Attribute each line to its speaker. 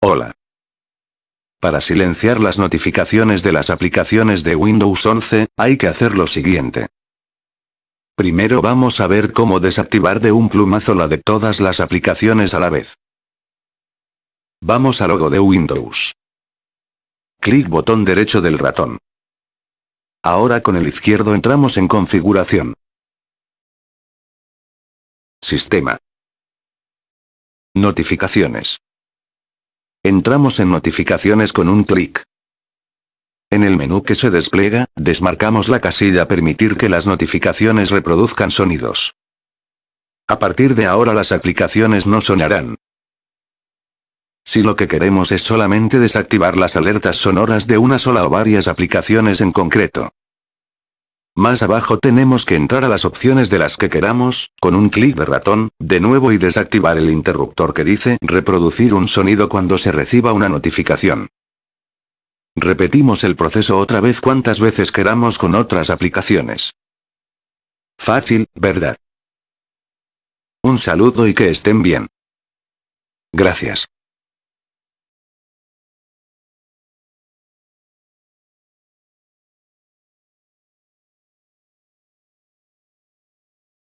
Speaker 1: Hola. Para silenciar las notificaciones de las aplicaciones de Windows 11, hay que hacer lo siguiente. Primero vamos a ver cómo desactivar de un plumazo la de todas las aplicaciones a la vez. Vamos al logo de Windows. Clic botón derecho del ratón. Ahora con el izquierdo entramos en configuración. Sistema. Notificaciones. Entramos en notificaciones con un clic. En el menú que se despliega, desmarcamos la casilla Permitir que las notificaciones reproduzcan sonidos. A partir de ahora las aplicaciones no sonarán. Si lo que queremos es solamente desactivar las alertas sonoras de una sola o varias aplicaciones en concreto. Más abajo tenemos que entrar a las opciones de las que queramos, con un clic de ratón, de nuevo y desactivar el interruptor que dice reproducir un sonido cuando se reciba una notificación. Repetimos el proceso otra vez cuantas veces queramos con otras aplicaciones. Fácil, ¿verdad? Un saludo y que estén bien. Gracias.